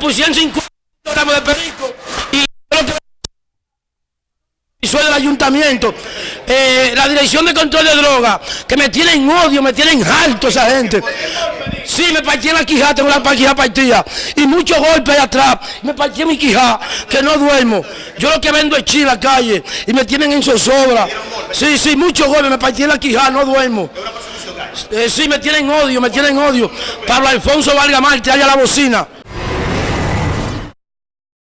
pusieron 50 gramos de perico y soy del ayuntamiento, eh, la dirección de control de droga, que me tienen odio, me tienen alto esa gente. Sí, me partí la quijada, tengo la quijada partida. Y muchos golpes ahí atrás. Me partí mi quijada, que no duermo. Yo lo que vendo es chile a la calle. Y me tienen en zozobra. Sí, sí, muchos golpes, me partí la quijada, no duermo. Eh, sí, me tienen odio, me tienen odio. Pablo Alfonso Valga Marte, allá la bocina.